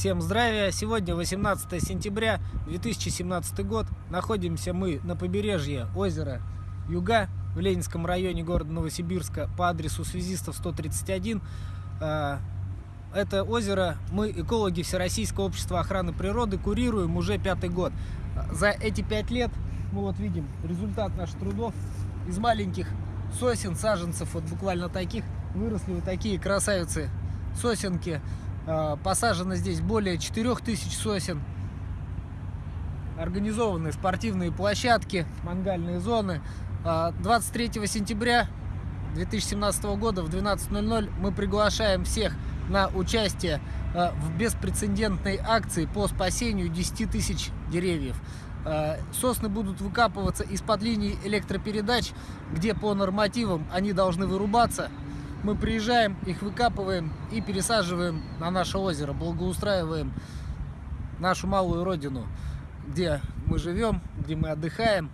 Всем здравия! Сегодня 18 сентября 2017 год. Находимся мы на побережье озера Юга в Ленинском районе города Новосибирска по адресу связистов 131. А, Это озеро мы, экологи Всероссийского общества охраны природы, курируем уже пятый год. За эти пять лет мы вот видим результат наших трудов из маленьких сосен, саженцев, вот буквально таких, выросли вот такие красавицы сосенки. А, Посажено здесь более 4000 сосен. Организованы спортивные площадки, мангальные зоны. А, 23 сентября 2017 года в 12.00 мы приглашаем всех на участие а, в беспрецедентной акции по спасению 10 тысяч деревьев. Сосны будут выкапываться из-под линий электропередач, где по нормативам они должны вырубаться. Мы приезжаем, их выкапываем и пересаживаем на наше озеро, благоустраиваем нашу малую родину, где мы живем, где мы отдыхаем.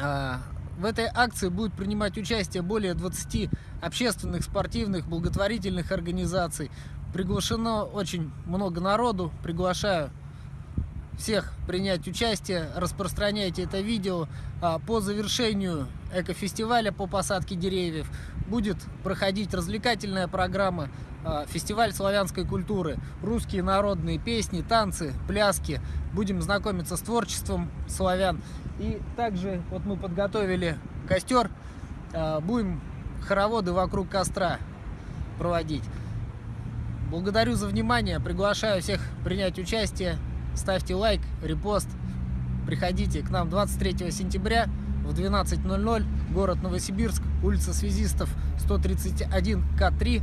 А, В этой акции будет принимать участие более 20 общественных, спортивных, благотворительных организаций. Приглашено очень много народу. Приглашаю всех принять участие, распространяйте это видео. А, По завершению экофестиваля по посадке деревьев будет проходить развлекательная программа а, фестиваль славянской культуры, русские народные песни, танцы, пляски. Будем знакомиться с творчеством славян. И также вот мы подготовили костер, а, будем хороводы вокруг костра проводить. Благодарю за внимание, приглашаю всех принять участие. Ставьте лайк, репост. Приходите к нам 23 сентября в 12.00, город Новосибирск, улица Связистов, 131 К3,